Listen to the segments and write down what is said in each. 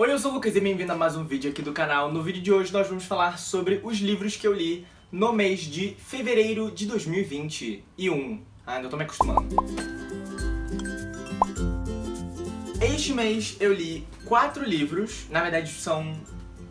Oi, eu sou o Lucas e bem-vindo a mais um vídeo aqui do canal. No vídeo de hoje nós vamos falar sobre os livros que eu li no mês de fevereiro de 2021. Ah, ainda tô me acostumando. Este mês eu li quatro livros, na verdade são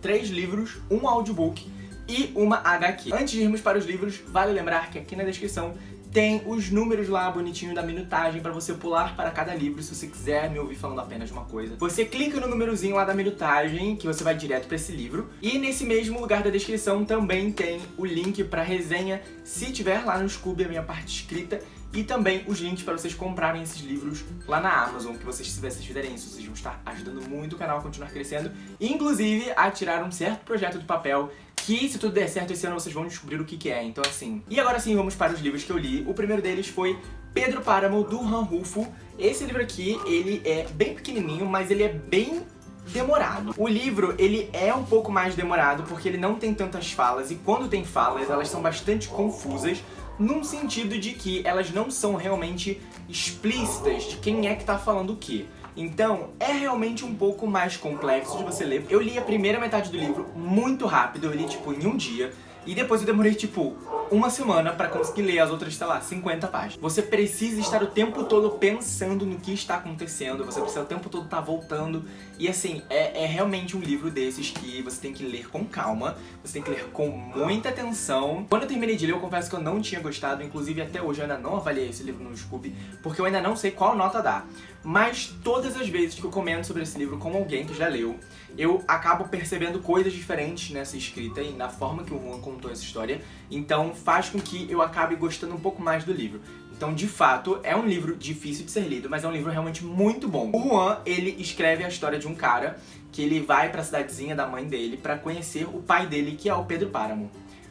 três livros, um audiobook e uma HQ. Antes de irmos para os livros, vale lembrar que aqui na descrição tem os números lá bonitinho da minutagem pra você pular para cada livro, se você quiser me ouvir falando apenas uma coisa. Você clica no númerozinho lá da minutagem, que você vai direto pra esse livro. E nesse mesmo lugar da descrição também tem o link pra resenha, se tiver lá no Scooby, a minha parte escrita. E também os links para vocês comprarem esses livros lá na Amazon, que vocês, se vocês fizerem isso, vocês vão estar ajudando muito o canal a continuar crescendo. Inclusive, a tirar um certo projeto do papel que se tudo der certo esse ano vocês vão descobrir o que que é, então assim. E agora sim, vamos para os livros que eu li. O primeiro deles foi Pedro Páramo, do Han Rufo. Esse livro aqui, ele é bem pequenininho, mas ele é bem demorado. O livro, ele é um pouco mais demorado porque ele não tem tantas falas e quando tem falas, elas são bastante confusas num sentido de que elas não são realmente explícitas de quem é que tá falando o quê. Então, é realmente um pouco mais complexo de você ler. Eu li a primeira metade do livro muito rápido, eu li tipo em um dia, e depois eu demorei tipo uma semana pra conseguir ler as outras, sei lá, 50 páginas. Você precisa estar o tempo todo pensando no que está acontecendo, você precisa o tempo todo estar tá voltando. E assim, é, é realmente um livro desses que você tem que ler com calma, você tem que ler com muita atenção. Quando eu terminei de ler, eu confesso que eu não tinha gostado, inclusive até hoje eu ainda não avaliei esse livro no Scooby, porque eu ainda não sei qual nota dar. Mas todas as vezes que eu comento sobre esse livro com alguém que já leu, eu acabo percebendo coisas diferentes nessa escrita e na forma que o Juan contou essa história. Então faz com que eu acabe gostando um pouco mais do livro. Então, de fato, é um livro difícil de ser lido, mas é um livro realmente muito bom. O Juan, ele escreve a história de um cara que ele vai pra cidadezinha da mãe dele pra conhecer o pai dele, que é o Pedro Páramo.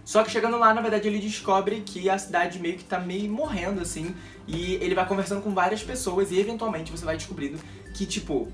Só que chegando lá, na verdade, ele descobre que a cidade meio que tá meio morrendo, assim, e ele vai conversando com várias pessoas e, eventualmente, você vai descobrindo que, tipo,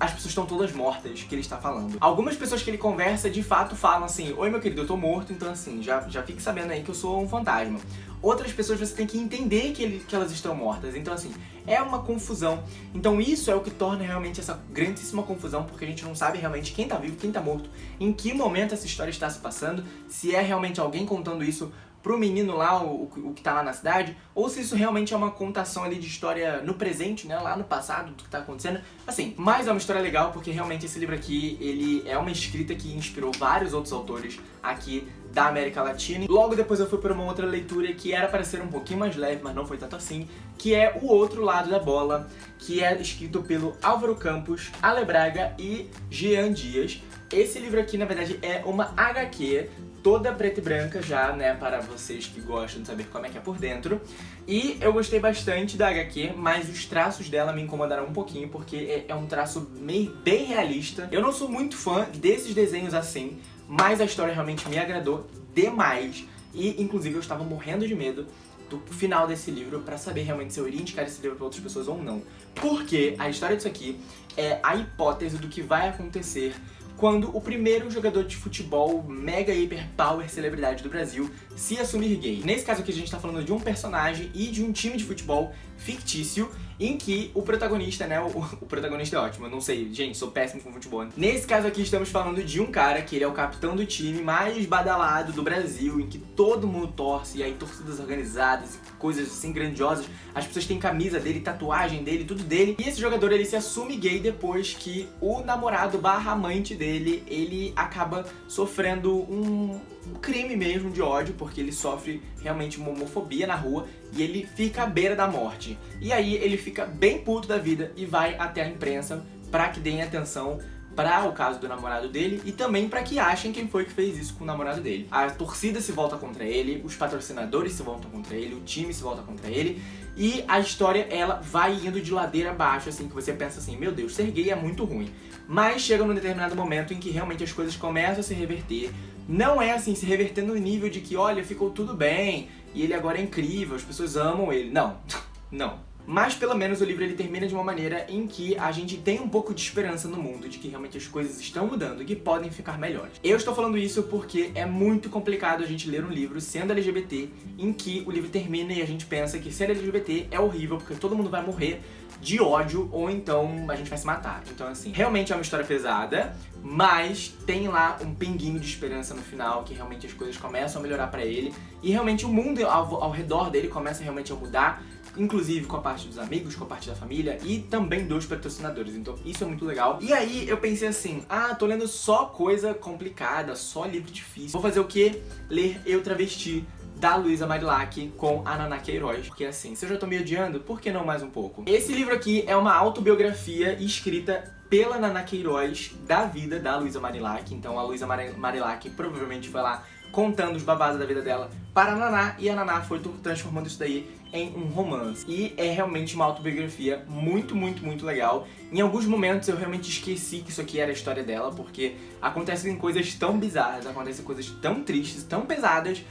as pessoas estão todas mortas que ele está falando. Algumas pessoas que ele conversa, de fato, falam assim, Oi, meu querido, eu tô morto, então assim, já, já fique sabendo aí que eu sou um fantasma. Outras pessoas você tem que entender que, ele, que elas estão mortas, então assim, é uma confusão. Então isso é o que torna realmente essa grandíssima confusão, porque a gente não sabe realmente quem tá vivo, quem tá morto, em que momento essa história está se passando, se é realmente alguém contando isso pro menino lá, o, o que tá lá na cidade, ou se isso realmente é uma contação ali de história no presente, né, lá no passado, do que tá acontecendo. Assim, mas é uma história legal porque realmente esse livro aqui, ele é uma escrita que inspirou vários outros autores aqui da América Latina. Logo depois eu fui para uma outra leitura que era para ser um pouquinho mais leve, mas não foi tanto assim, que é O Outro Lado da Bola, que é escrito pelo Álvaro Campos, Ale Braga e Jean Dias. Esse livro aqui, na verdade, é uma HQ toda preta e branca já, né, para vocês que gostam de saber como é que é por dentro. E eu gostei bastante da HQ, mas os traços dela me incomodaram um pouquinho, porque é, é um traço meio bem realista. Eu não sou muito fã desses desenhos assim, mas a história realmente me agradou demais. E, inclusive, eu estava morrendo de medo do final desse livro pra saber realmente se eu iria indicar esse livro pra outras pessoas ou não. Porque a história disso aqui é a hipótese do que vai acontecer quando o primeiro jogador de futebol mega hiper power celebridade do Brasil se assumir gay. Nesse caso aqui a gente tá falando de um personagem e de um time de futebol fictício em que o protagonista, né, o, o, protagonista é ótimo, eu não sei, gente, sou péssimo com futebol. Nesse caso aqui estamos falando de um cara que ele é o capitão do time mais badalado do Brasil, em que todo mundo torce, e aí torcidas organizadas, coisas assim grandiosas, as pessoas têm camisa dele, tatuagem dele, tudo dele, e esse jogador ele se assume gay depois que o namorado barra amante dele, ele acaba sofrendo um crime mesmo de ódio, porque ele sofre realmente uma homofobia na rua e ele fica à beira da morte. E aí ele fica bem puto da vida e vai até a imprensa pra que deem atenção para o caso do namorado dele e também para que achem quem foi que fez isso com o namorado dele. A torcida se volta contra ele, os patrocinadores se voltam contra ele, o time se volta contra ele e a história ela vai indo de ladeira abaixo, assim, que você pensa assim, meu Deus, ser gay é muito ruim. Mas chega num determinado momento em que realmente as coisas começam a se reverter, não é assim, se reverter no nível de que, olha, ficou tudo bem, e ele agora é incrível, as pessoas amam ele. Não, não. Mas pelo menos o livro ele termina de uma maneira em que a gente tem um pouco de esperança no mundo, de que realmente as coisas estão mudando e que podem ficar melhores. Eu estou falando isso porque é muito complicado a gente ler um livro sendo LGBT, em que o livro termina e a gente pensa que ser LGBT é horrível, porque todo mundo vai morrer, de ódio ou então a gente vai se matar. Então assim, realmente é uma história pesada, mas tem lá um pinguinho de esperança no final, que realmente as coisas começam a melhorar pra ele e realmente o mundo ao, ao redor dele começa realmente a mudar inclusive com a parte dos amigos, com a parte da família e também dos patrocinadores, então isso é muito legal. E aí eu pensei assim, ah, tô lendo só coisa complicada, só livro difícil, vou fazer o que? Ler Eu Travesti, da Luísa Marilac com a Naná Queiroz. Porque assim, se eu já tô me odiando, por que não mais um pouco? Esse livro aqui é uma autobiografia escrita pela Naná Queiroz da vida da Luísa Marilac. Então a Luísa Marilac provavelmente foi lá contando os babados da vida dela para a Naná, e a Naná foi transformando isso daí em um romance. E é realmente uma autobiografia muito, muito, muito legal. Em alguns momentos eu realmente esqueci que isso aqui era a história dela, porque acontecem coisas tão bizarras, acontecem coisas tão tristes, tão pesadas,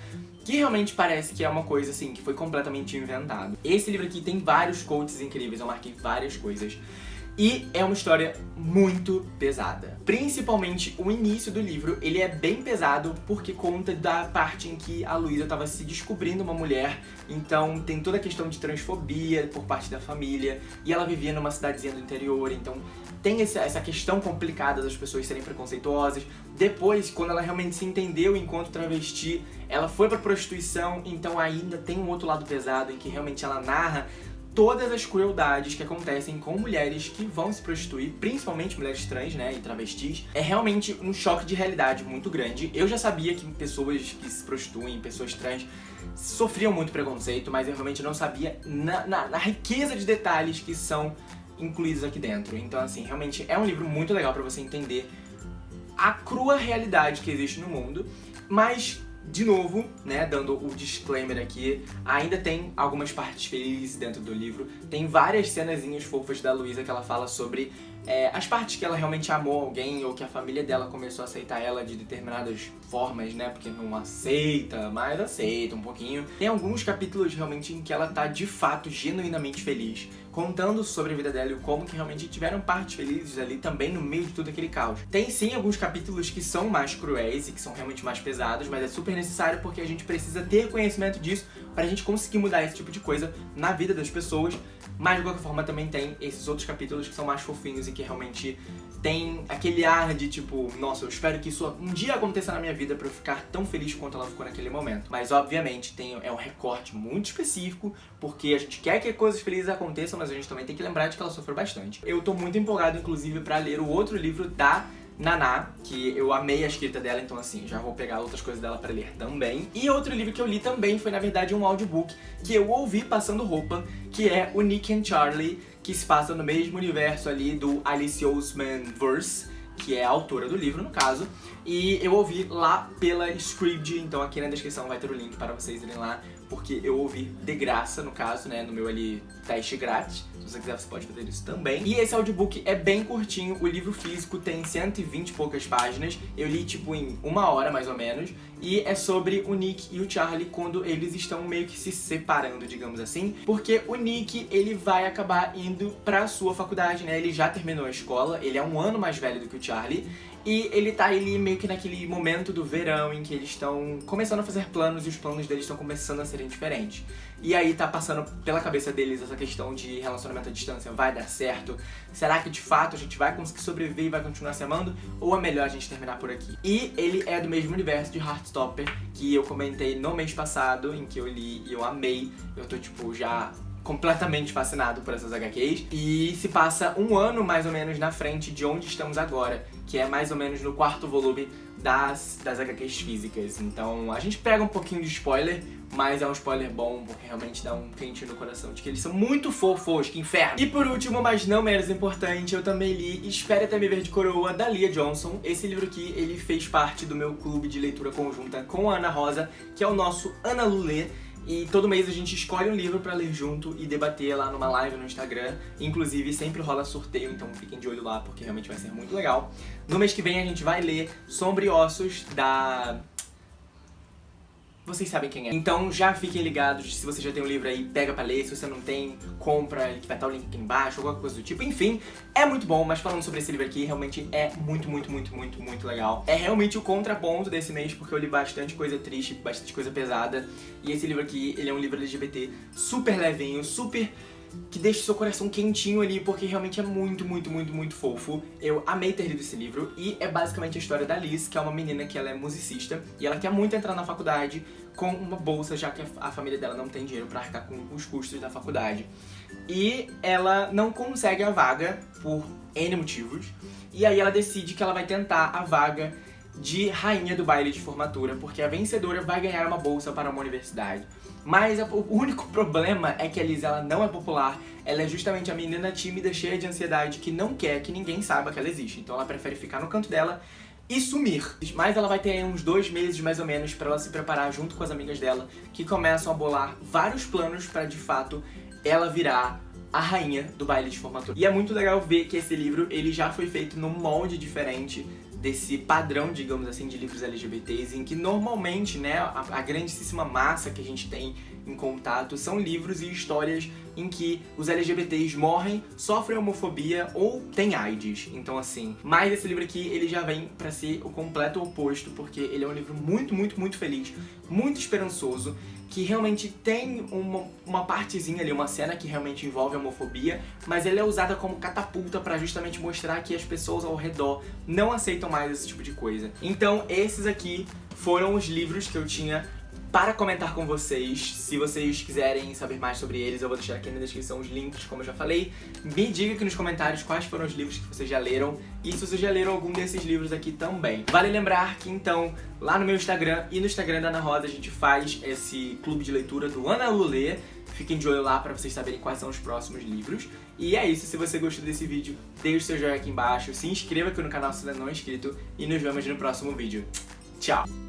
que realmente parece que é uma coisa assim, que foi completamente inventado. Esse livro aqui tem vários quotes incríveis, eu marquei várias coisas. E é uma história muito pesada. Principalmente o início do livro, ele é bem pesado porque conta da parte em que a Luísa estava se descobrindo uma mulher, então tem toda a questão de transfobia por parte da família, e ela vivia numa cidadezinha do interior, então tem essa questão complicada das pessoas serem preconceituosas. Depois, quando ela realmente se entendeu enquanto travesti, ela foi pra prostituição, então ainda tem um outro lado pesado em que realmente ela narra todas as crueldades que acontecem com mulheres que vão se prostituir, principalmente mulheres trans, né, e travestis, é realmente um choque de realidade muito grande. Eu já sabia que pessoas que se prostituem, pessoas trans, sofriam muito preconceito, mas eu realmente não sabia na, na, na riqueza de detalhes que são incluídos aqui dentro. Então, assim, realmente é um livro muito legal pra você entender a crua realidade que existe no mundo, mas de novo, né, dando o disclaimer aqui, ainda tem algumas partes felizes dentro do livro. Tem várias cenazinhas fofas da Luísa que ela fala sobre é, as partes que ela realmente amou alguém ou que a família dela começou a aceitar ela de determinadas formas, né? Porque não aceita, mas aceita um pouquinho. Tem alguns capítulos realmente em que ela tá de fato genuinamente feliz, contando sobre a vida dela e como que realmente tiveram partes felizes ali também no meio de todo aquele caos. Tem sim alguns capítulos que são mais cruéis e que são realmente mais pesados, mas é super necessário porque a gente precisa ter conhecimento disso pra gente conseguir mudar esse tipo de coisa na vida das pessoas mas de qualquer forma também tem esses outros capítulos que são mais fofinhos e que realmente tem aquele ar de tipo, nossa, eu espero que isso um dia aconteça na minha vida pra eu ficar tão feliz quanto ela ficou naquele momento. Mas obviamente tem, é um recorte muito específico, porque a gente quer que coisas felizes aconteçam, mas a gente também tem que lembrar de que ela sofreu bastante. Eu tô muito empolgado, inclusive, pra ler o outro livro da Naná, que eu amei a escrita dela, então assim, já vou pegar outras coisas dela pra ler também. E outro livro que eu li também foi, na verdade, um audiobook que eu ouvi passando roupa, que é o Nick and Charlie, que se passa no mesmo universo ali do Alice Oseman Verse, que é a autora do livro, no caso. E eu ouvi lá pela Scribd, então aqui na descrição vai ter o link para vocês irem lá, porque eu ouvi de graça, no caso, né, no meu ali teste grátis. Se você quiser, você pode fazer isso também. E esse audiobook é bem curtinho, o livro físico tem 120 e poucas páginas. Eu li, tipo, em uma hora, mais ou menos. E é sobre o Nick e o Charlie quando eles estão meio que se separando, digamos assim. Porque o Nick, ele vai acabar indo pra sua faculdade, né? Ele já terminou a escola, ele é um ano mais velho do que o Charlie. E ele tá ali meio que naquele momento do verão em que eles estão começando a fazer planos e os planos deles estão começando a serem diferentes. E aí tá passando pela cabeça deles essa questão de relacionamento à distância, vai dar certo? Será que de fato a gente vai conseguir sobreviver e vai continuar se amando? Ou é melhor a gente terminar por aqui? E ele é do mesmo universo de Heartstopper, que eu comentei no mês passado, em que eu li e eu amei. Eu tô tipo já completamente fascinado por essas HQs. E se passa um ano mais ou menos na frente de onde estamos agora, que é mais ou menos no quarto volume das, das HQs físicas. Então a gente pega um pouquinho de spoiler, mas é um spoiler bom, porque realmente dá um quentinho no coração de que eles são muito fofos, que inferno. E por último, mas não menos importante, eu também li Espere Até Me Ver de Coroa, da Lia Johnson. Esse livro aqui, ele fez parte do meu clube de leitura conjunta com a Ana Rosa, que é o nosso Ana Lulê. E todo mês a gente escolhe um livro pra ler junto e debater lá numa live no Instagram. Inclusive, sempre rola sorteio, então fiquem de olho lá, porque realmente vai ser muito legal. No mês que vem a gente vai ler Sombra Ossos, da vocês sabem quem é. Então já fiquem ligados, se você já tem o um livro aí, pega pra ler, se você não tem, compra, vai estar o link aqui embaixo, alguma coisa do tipo. Enfim, é muito bom, mas falando sobre esse livro aqui, realmente é muito, muito, muito, muito, muito legal. É realmente o contraponto desse mês, porque eu li bastante coisa triste, bastante coisa pesada. E esse livro aqui, ele é um livro LGBT super levinho, super que deixa o seu coração quentinho ali, porque realmente é muito, muito, muito, muito fofo. Eu amei ter lido esse livro, e é basicamente a história da Liz, que é uma menina que ela é musicista, e ela quer muito entrar na faculdade com uma bolsa, já que a família dela não tem dinheiro pra arcar com os custos da faculdade. E ela não consegue a vaga por N motivos, e aí ela decide que ela vai tentar a vaga de rainha do baile de formatura, porque a vencedora vai ganhar uma bolsa para uma universidade. Mas o único problema é que a Liz ela não é popular, ela é justamente a menina tímida, cheia de ansiedade, que não quer que ninguém saiba que ela existe. Então ela prefere ficar no canto dela e sumir. Mas ela vai ter uns dois meses, mais ou menos, para ela se preparar junto com as amigas dela, que começam a bolar vários planos para, de fato, ela virar a rainha do baile de formatura. E é muito legal ver que esse livro ele já foi feito num molde diferente desse padrão, digamos assim, de livros LGBTs, em que normalmente, né, a, a grandíssima massa que a gente tem em contato são livros e histórias em que os LGBTs morrem, sofrem homofobia ou têm AIDS. Então assim, mas esse livro aqui, ele já vem pra ser o completo oposto, porque ele é um livro muito, muito, muito feliz, muito esperançoso, que realmente tem uma, uma partezinha ali, uma cena que realmente envolve homofobia, mas ele é usada como catapulta pra justamente mostrar que as pessoas ao redor não aceitam mais esse tipo de coisa. Então esses aqui foram os livros que eu tinha para comentar com vocês. Se vocês quiserem saber mais sobre eles, eu vou deixar aqui na descrição os links, como eu já falei. Me diga aqui nos comentários quais foram os livros que vocês já leram e se vocês já leram algum desses livros aqui também. Vale lembrar que, então, lá no meu Instagram e no Instagram da Ana Rosa, a gente faz esse clube de leitura do Ana Lulê. Fiquem de olho lá pra vocês saberem quais são os próximos livros. E é isso, se você gostou desse vídeo, deixe seu joinha aqui embaixo, se inscreva aqui no canal se ainda não é inscrito e nos vemos no próximo vídeo. Tchau!